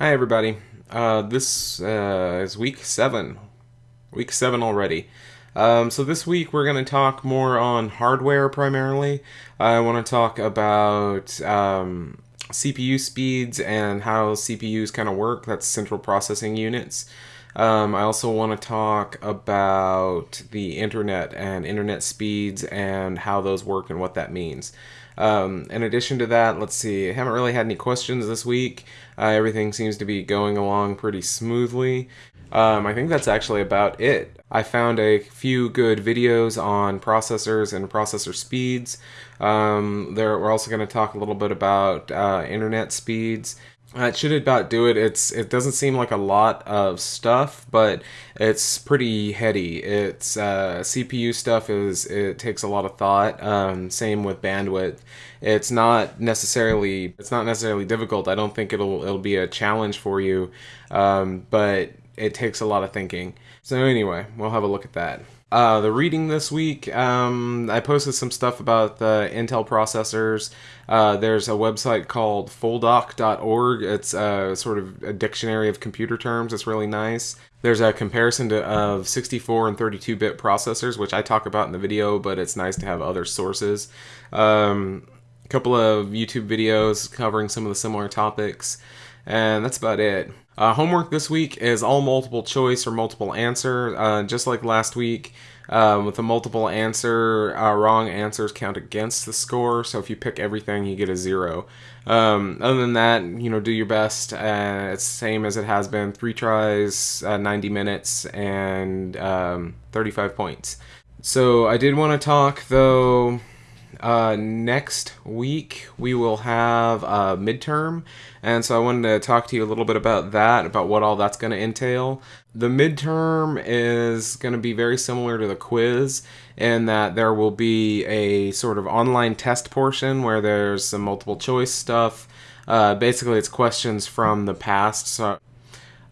Hi, everybody. Uh, this uh, is week seven. Week seven already. Um, so, this week we're going to talk more on hardware primarily. I want to talk about um, CPU speeds and how CPUs kind of work. That's central processing units. Um, I also want to talk about the internet and internet speeds and how those work and what that means. Um, in addition to that, let's see, I haven't really had any questions this week. Uh, everything seems to be going along pretty smoothly. Um, I think that's actually about it. I found a few good videos on processors and processor speeds. Um, there, we're also going to talk a little bit about uh, internet speeds that should about do it. It's it doesn't seem like a lot of stuff, but it's pretty heady. It's uh, CPU stuff is it takes a lot of thought. Um, same with bandwidth. It's not necessarily it's not necessarily difficult. I don't think it'll it'll be a challenge for you, um, but it takes a lot of thinking. So anyway, we'll have a look at that. Uh, the reading this week, um, I posted some stuff about the Intel processors. Uh, there's a website called foldoc.org. It's a sort of a dictionary of computer terms. It's really nice. There's a comparison to, of 64 and 32 bit processors, which I talk about in the video, but it's nice to have other sources. Um, a couple of YouTube videos covering some of the similar topics, and that's about it. Uh, homework this week is all multiple choice or multiple answer, uh, just like last week. Um, with a multiple answer, uh, wrong answers count against the score. So if you pick everything, you get a zero. Um, other than that, you know, do your best. Uh, it's the same as it has been: three tries, uh, 90 minutes, and um, 35 points. So I did want to talk though uh, next week we will have a midterm, and so I wanted to talk to you a little bit about that, about what all that's going to entail. The midterm is going to be very similar to the quiz in that there will be a sort of online test portion where there's some multiple choice stuff. Uh, basically, it's questions from the past. So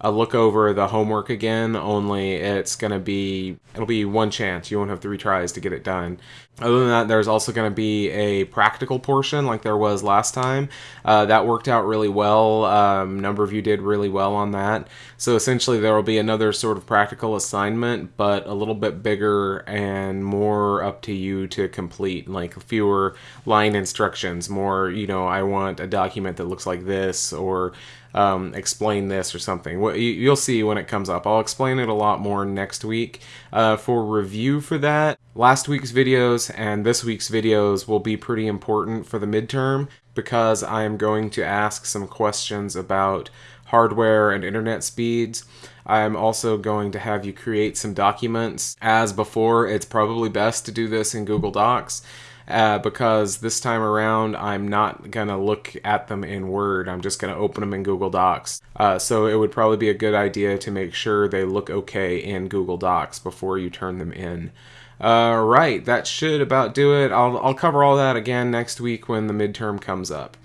a look over the homework again, only it's going to be, it'll be one chance. You won't have three tries to get it done. Other than that, there's also going to be a practical portion like there was last time. Uh, that worked out really well. Um, number of you did really well on that. So essentially, there will be another sort of practical assignment, but a little bit bigger and more up to you to complete, like fewer line instructions, more, you know, I want a document that looks like this, or um, explain this or something. You'll see when it comes up. I'll explain it a lot more next week. Uh, for review for that, last week's videos and this week's videos will be pretty important for the midterm because I am going to ask some questions about hardware and internet speeds. I'm also going to have you create some documents. As before, it's probably best to do this in Google Docs uh, because this time around I'm not going to look at them in Word. I'm just going to open them in Google Docs. Uh, so it would probably be a good idea to make sure they look okay in Google Docs before you turn them in. Uh, right, that should about do it. I'll, I'll cover all that again next week when the midterm comes up.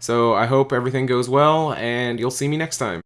So I hope everything goes well, and you'll see me next time.